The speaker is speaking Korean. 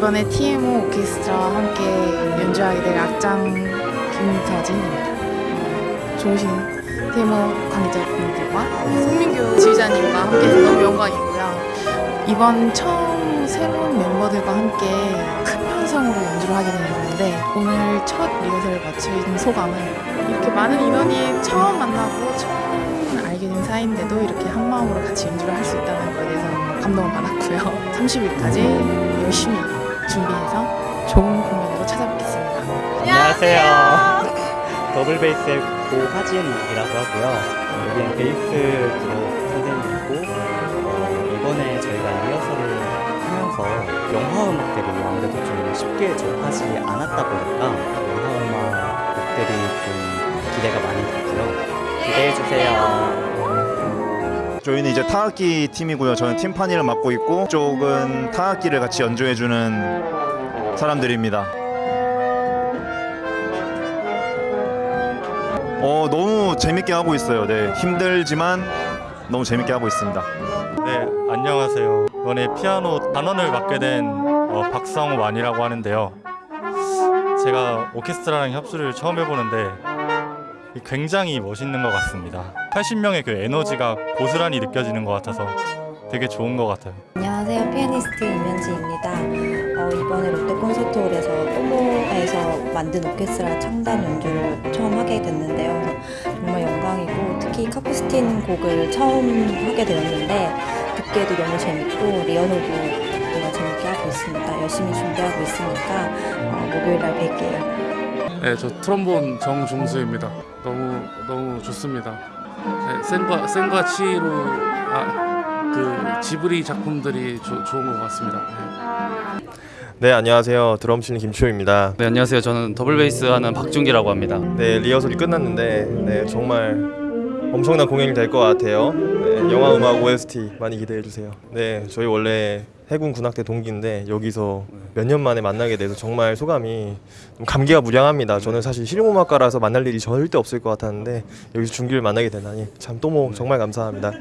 이번에 TMO 오케스트라와 함께 연주하게 될 악장 김서진입니다. 어, 좋으신 TMO 관계자분들과 송민규 지휘자님과 함께 해서 너무 영광이고요. 이번 처음 새로운 멤버들과 함께 큰 편성으로 연주를 하게 되는데 오늘 첫 리허설을 있는 소감은 이렇게 많은 인원이 처음 만나고 처음 알게 된 사이인데도 이렇게 한 마음으로 같이 연주를 할 수 있다는 거에 대해서 감동을 받았고요. 30일까지 열심히 준비해서 좋은 공연으로 찾아뵙겠습니다. 안녕하세요. 더블 베이스의 고하진이라고 하고요. 여기는 베이스 부로 선생님이고 어, 이번에 저희가 리허설을 하면서 영화 음악들이 아무래도 좀 쉽게 접하지 않았다 보니까 영화 음악 곡들이 좀 기대가 많이 됐고요. 기대해 주세요. 저희는 이제 타악기 팀이고요. 저는 팀판이를 맡고 있고 쪽은 타악기를 같이 연주해주는 사람들입니다. 어 너무 재밌게 하고 있어요. 네 힘들지만 너무 재밌게 하고 있습니다. 네, 안녕하세요. 이번에 피아노 단원을 맡게 된 어, 박성완이라고 하는데요. 제가 오케스트라랑 협주를 처음 해보는데 굉장히 멋있는 것 같습니다. 80명의 그 에너지가 고스란히 느껴지는 것 같아서 되게 좋은 것 같아요. 안녕하세요. 피아니스트 임현지입니다. 어, 이번에 롯데 콘서트홀에서 또모에서 만든 오케스트라 창단 연주를 처음 하게 됐는데요. 정말 영광이고 특히 카푸스틴 곡을 처음 하게 되었는데 듣기에도 너무 재밌고 리얼로도 정말 재밌게 하고 있습니다. 열심히 준비하고 있으니까 어, 목요일 날 뵐게요. 네, 저 트롬본 정종수입니다. 너무 너무 좋습니다. 네, 센과 센과 치히로 아, 그 지브리 작품들이 조, 좋은 것 같습니다. 네. 네 안녕하세요 드럼 치는 김치호입니다 네 안녕하세요 저는 더블 베이스 하는 박준기라고 합니다 네 리허설이 끝났는데 네 정말 엄청난 공연이 될 것 같아요. 네, 영화 음악 OST 많이 기대해 주세요. 네 저희 원래 해군 군악대 동기인데 여기서 몇 년 만에 만나게 돼서 정말 소감이 좀 감개가 무량합니다. 저는 사실 실용음악가라서 만날 일이 절대 없을 것 같았는데 여기서 준기를 만나게 되다니 참 또모 정말 감사합니다